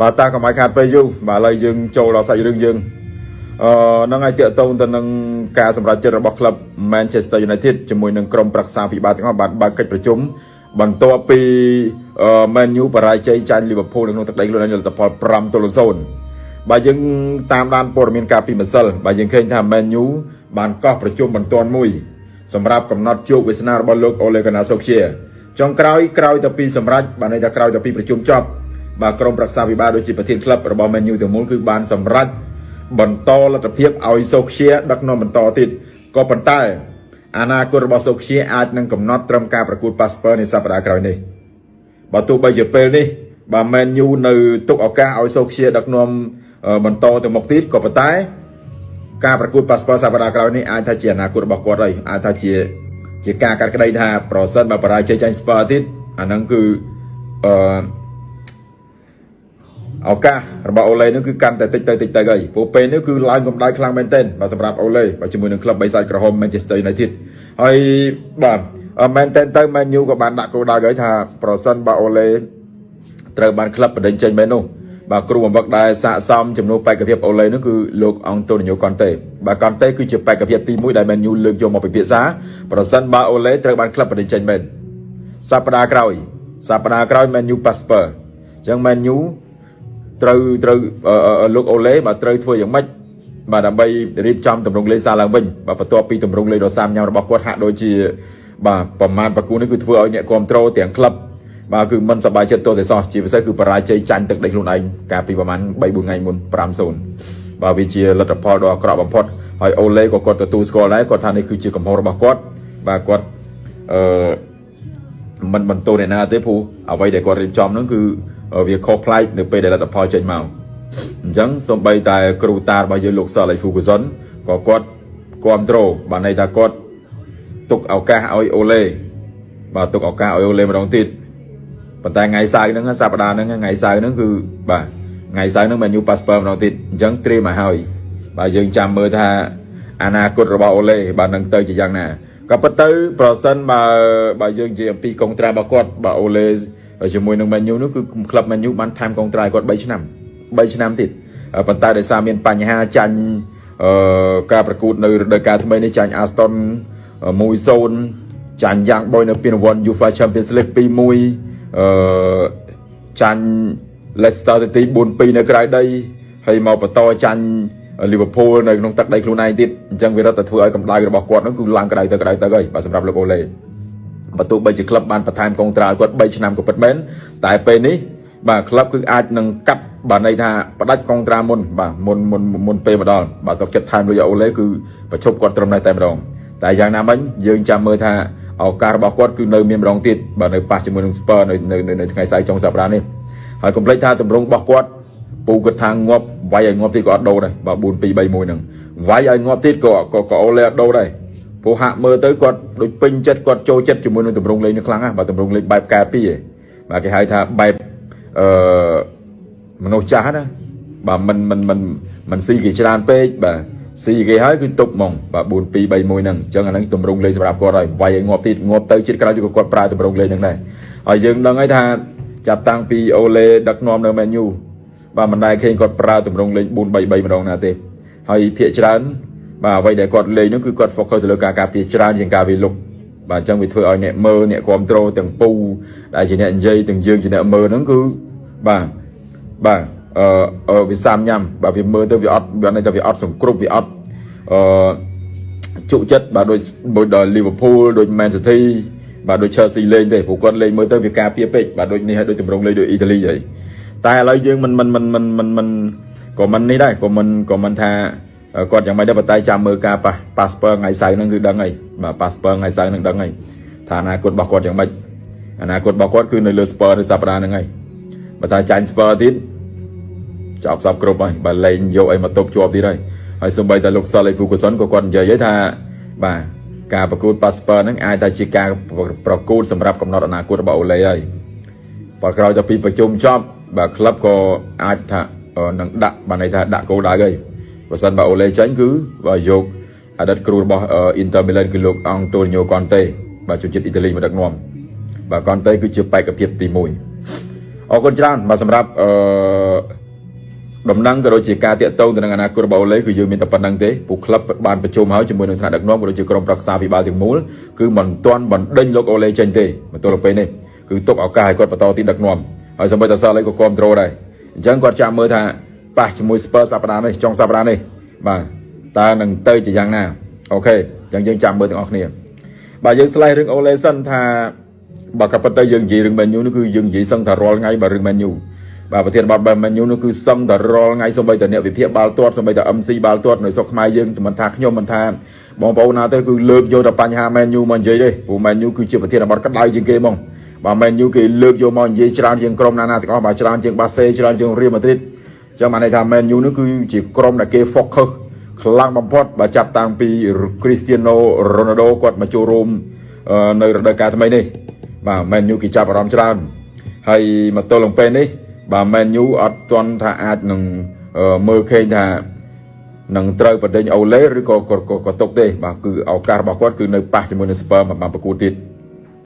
បាទតាកុំឲ្យខាតពេលយូរបាទឥឡូវយើងចូលដល់សាច់រឿងយើងអឺនឹងឲ្យតាកតងទៅនឹងការសម្រេចចិត្តរបស់ក្លឹប Manchester United ជាមួយនឹងក្រុមប្រឹក្សាពិបាលទាំងអស់បានបើកកិច្ចប្រជុំបន្ទាប់ពី Man U បរាជ័យចាញ់ Liverpool នៅក្នុងទឹកដីខ្លួនឯងលទ្ធផល5ទល់0បាទយើងតាមដានព័ត៌មានការពីម្សិលបាទយើងឃើញថា Man U បានកោះប្រជុំបន្ទាន់មួយសម្រាប់កំណត់ជោគវាសនារបស់លោក Ole Gunnar Solskjaer ចុងក្រោយក្រោយទៅពីសម្រេចបានន័យថាក្រោយទៅពីប្រជុំចប់ បាទក្រុមប្រឹក្សាវិបាលដូចជាប្រធានក្លឹបរបស់ Man U ទាំងមូលគឺបានសម្រេចបន្តលទ្ធភាពឲ្យសូខ្ជាដឹកនាំបន្តទៀតក៏ប៉ុន្តែអនាគតរបស់សូខ្ជាអាចនឹងកំណត់ត្រឹមការប្រកួតប៉ាសពើនៃសប្តាហ៍ក្រោយនេះបើទោះបីជាពេលនេះបាទ Man U នៅទុកឱកាសឲ្យសូខ្ជាដឹកនាំបន្តទៅមុខទៀតក៏ប៉ុន្តែ ការប្រកួតប៉ាសពើសប្តាហ៍ក្រោយនេះអាចថាជាអនាគតរបស់គាត់ហើយអាចថាជាជាការកាត់ក្តីថាប្រសិនបើបរាជ័យចាញ់ស្ពើទៀតអាហ្នឹងគឺអឺ ឱកាសរបស់អូឡេនឹងគឺកាន់តែតិចទៅតិចទៅហើយព្រោះពេលនេះគឺឡើងកម្ដៅខ្លាំងមែនទែនបាទសម្រាប់អូឡេបាទជាមួយនឹងក្លឹបបៃសាច់ក្រហម Manchester United ហើយបាទមែនទែនទៅ Man U ក៏បានដាក់គោលដៅហើយថាប្រសិនបើអូឡេត្រូវបានក្លឹបបដិញ្ញចេញមែននោះបាទគ្រូបំផឹកដែលស័កសមចំនួនបេក្ខភាពអូឡេនោះគឺលោកអង់តូនីញ៉ូកុនតេបាទកុនតេគឺជាបេក្ខភាពទី1ដែល Man U លើកយកមកពិភាក្សាប្រសិនបើអូឡេត្រូវបានក្លឹបបដិញ្ញចេញមែនសប្តាហ៍ក្រោយសប្តាហ៍ក្រោយ Man U Passport អញ្ចឹង Man U ត្រូវត្រូវលោកអូឡេបាទត្រូវធ្វើយ៉ាងម៉េចបាទដើម្បីរៀបចំតម្រង់លេខសារឡើងវិញបាទបន្ទាប់ពីតម្រង់លេខដ៏សាមញ៉ាំរបស់គាត់ហាក់ដូចជា បាទប្រមាណប្រគូនេះគឺធ្វើឲ្យអ្នកគ្រប់គ្រងទាំងក្លឹបបាទគឺមិនសប្បាយចិត្តទោះតែសោះជាពិសេសគឺបរាជ័យចាញ់ទឹកដីខ្លួនឯងកាលពីប្រហែល3 4ថ្ងៃមុន5-0បាទវាជាលទ្ធផលដ៏អាក្រក់បំផុតហើយអូឡេក៏គាត់ទទួលស្គាល់ដែរគាត់ថានេះគឺជាកំហុសរបស់គាត់បាទគាត់អឺមិនបន្ទោសអ្នកណាទេព្រោះអ្វីដែលគាត់រៀបចំហ្នឹងគឺ វាខុសប្លែកនៅពេលដែលលទ្ធផលចេញមកអញ្ចឹងសូម្បីតែគ្រូតារបស់យើងលោកសលអេហ្វូកូសុនក៏គាត់គ្រប់ត្រូលបានន័យថាគាត់ទុកឱកាសឲ្យអូឡេបាទទុកឱកាសឲ្យអូឡេម្ដងទៀតប៉ុន្តែថ្ងៃសៅរ៍ហ្នឹងសប្តាហ៍ហ្នឹងថ្ងៃសៅរ៍ហ្នឹងគឺបាទថ្ងៃសៅរ៍ហ្នឹងមែនយូប៉ាសពើម្ដងទៀតអញ្ចឹងត្រៀមឲ្យហើយបាទយើងចាំមើលថាអនាគតរបស់អូឡេបាទនឹងទៅជាយ៉ាងណាក៏ប៉ុន្តែប្រសិនបើបើយើងនិយាយអំពីកុងត្រារបស់គាត់បាទអូឡេ ជាមួយនឹង Man U នោះគឺក្លឹប Man U បានថែមកុងត្រាយគាត់3ឆ្នាំ3ឆ្នាំទៀតប៉ុន្តែដោយសារមានបញ្ហាចាញ់អឺការប្រកួតនៅរដូវកាលថ្មីនេះចាញ់ Aston 1-0ចាញ់យ៉ាងបុយនៅពានរង្វាន់ UEFA Champions League 2-1អឺចាញ់ Leicester City 4-2នៅក្រៅដីហើយមកបន្តចាញ់ Liverpool នៅក្នុងទឹកដីខ្លួនឯងទៀតអញ្ចឹងវារត់តែធ្វើឲ្យកម្ដៅរបស់គាត់នោះគឺឡើងក្ដៅទៅក្ដៅទៅហើយបាទសម្រាប់លោកអូឡេ បើទោះបីជាក្លឹបបានបន្ថែមកុងត្រាគាត់3ឆ្នាំក៏ពិតមែនតែពេលនេះបាទក្លឹបគឺអាចនឹងកាត់បាទន័យថាផ្ដាច់កុងត្រាមុនបាទមុនមុនមុនពេលមកដល់បាទសុកចិត្តថែមលុយអូឡេគឺប្រជុំគាត់ត្រឹមនេះតែម្ដងតែយ៉ាងណាមិញយើងចាំមើលថាឱកាសរបស់គាត់គឺនៅមានម្ដងទៀតបាទនៅប៉ះជាមួយនឹងស្ពើនៅនៅនៅថ្ងៃស្អែកចុងសប្តាហ៍នេះហើយកុំភ្លេចថាតម្រង់របស់គាត់ពូគាត់ថាងាប់វាយឲ្យងាប់ទៀតក៏អត់ដូរដែរបាទ4 2 3 1ហ្នឹងវាយឲ្យងាប់ទៀតក៏ក៏អូឡេអត់ដូរដែរ ព្រោះហាក់មើលទៅគាត់ដូចពេញចិត្តគាត់ចូលចិត្តជាមួយនឹងតម្រងលេងនេះខ្លាំងណាស់បាទតម្រងលេងបែបកែពីឯងបាទគេហៅថាបែបអឺមនុស្សចាស់ណាបាទមិនមិនមិនមិនស៊ីគេច្រើនពេកបាទស៊ីគេហើយគឺទុកហ្មងបាទ4 2 3 1ហ្នឹងអញ្ចឹងអាហ្នឹងតម្រងលេងសម្រាប់គាត់ហើយវាយឲ្យងាប់ទៀតងាប់ទៅជាតិក្រោយគឺគាត់ប្រើតម្រងលេងហ្នឹងដែរហើយយើងដឹងហើយថាចាប់តាំងពីអូឡេដឹកនាំនៅមែនយូបាទមិនដែលឃើញគាត់ប្រើតម្រងលេង4 3 3ម្ដងណាទេហើយភាកច្រើន បាទអ្វីដែលគាត់លេងនោះគឺគាត់ focus ទៅលើការការពារច្រើនជាងការវាលុកបាទអញ្ចឹងវាធ្វើឲ្យអ្នកមើលអ្នកគ្រប់គ្រងទាំងពូដែលជាអ្នកនិយាយទាំងយើងជាអ្នកមើលហ្នឹងគឺបាទបាទអឺវាសាមញ៉ាំបាទវាមើលទៅវាអត់វាន័យថាវាអត់សង្គ្រប់វាអត់អឺជក់ចិត្តបាទដូចដូចដល់ Liverpool ដូច Man City បាទដូច Chelsea លេងទេព្រោះគាត់លេងមើលទៅវាការពារពេកបាទដូចនេះហើយដូចតម្រងលេងដូចអ៊ីតាលីហើយតែឥឡូវយើងមិនមិនមិនមិនមិនមិនក៏មិននេះដែរក៏មិនក៏មិនថា គាត់យ៉ាងម៉េចដែរប៉ុន្តែចាំមើលការប៉ាសប៉ាសពើថ្ងៃសៅរ៍ហ្នឹងគឺដឹងហើយបាទប៉ាសពើថ្ងៃសៅរ៍ហ្នឹងដឹងហើយថាអនាគតរបស់គាត់យ៉ាងម៉េចអនាគតរបស់គាត់គឺនៅលើស្ពើនៅសប្តាហ៍ហ្នឹងហើយបើតែចាញ់ស្ពើទៀតចប់សពគ្រប់ហើយបើលេងយកអីមកទប់ជាប់ទៀតហើយហើយសូម្បីតែលោកសលអេហ្វូកូសុនក៏គាត់និយាយហើយថាបាទការប្រកួតប៉ាសពើហ្នឹងអាចតែជាការប្រកួតសម្រាប់កំណត់អនាគតរបស់អូឡេហើយបើក្រោយទៅពីប្រជុំចប់បាទក្លឹបក៏អាចថានឹងដាក់បានន័យថាដាក់គោលដៅហើយ បើសិនបើអូឡេចាញ់គឺបើយកអតីតគ្រូរបស់ Inter Milan គឺលោកអង់តូនីញ៉ូកុនតេបាទជនជាតិអ៊ីតាលីមកដឹកនាំបាទកុនតេគឺជាបេក្ខភាពទី1អូអរគុណច្រើនបាទសម្រាប់អឺដំណឹងក៏ដូចជាការតាក់ទងទៅនឹងអនាគតរបស់អូឡេគឺយើងមានតែប៉ុណ្្នឹងទេពួកក្លឹបបានប្រជុំហើយជាមួយនឹងថ្នាក់ដឹកនាំក៏ដូចជាក្រុមប្រឹក្សាពិបាលទាំងមូលគឺមិនទាន់បណ្ដេញលោកអូឡេចេញទេមកទល់ពេលនេះគឺទុកឱកាសឲ្យគាត់បន្តទីដឹកនាំហើយសម្បីតែសល់អីក៏គ្រប់គ្រងដែរអញ្ចឹងគាត់ចាំមើលថា ប៉ះជាមួយ Spurs សប្តាហ៍នេះចុងសប្តាហ៍នេះបាទតើនឹងទៅជាយ៉ាងណាអូខេអញ្ចឹងយើងចាំមើលទាំងអស់គ្នាបាទយើងស្លេះរឿងអូឡេសិនថាបើក៏ប៉ុន្តែយើងនិយាយរឿង Man U នោះគឺយើងនិយាយសឹងថារាល់ថ្ងៃបើរឿង Man U បាទប្រធានបទបែប Man U នោះគឺសឹងតែរាល់ថ្ងៃសូម្បីតែអ្នកវិភាគបាល់ទាត់សូម្បីតែ MC បាល់ទាត់នៅស្រុកខ្មែរយើងមិនថាខ្ញុំមិនថាបងប្អូនណាទៅគឺលើកយកតែបញ្ហា Man U មកនិយាយទេព្រោះ Man U គឺជាប្រធានបទក្តៅជាងគេហ្មងបាទ Man U គេលើកយកមកនិយាយច្រើនជាងក្រុមណាណាទាំងអស់បាទច្រើនជាងបាសេច្រើនជាង Real Madrid ចឹងបានន័យថា Man U នោះគឺជាក្រុមដែលគេ focus ខ្លាំងបំផុតបើចាប់តាំងពី Cristiano Ronaldo គាត់មកចូលរួមនៅរដូវកាលថ្មីនេះបាទ Man U គេចាប់អារម្មណ៍ច្រើនហើយមកទល់នឹងពេលនេះបាទ Man U អត់ទាន់ថាអាចនឹងមើលឃើញថានឹងត្រូវបដិញអូឡេឬក៏ក៏ទុកទេបាទគឺឱកាសរបស់គាត់គឺនៅប៉ះជាមួយនឹង Spurs មកបានប្រកួតទៀត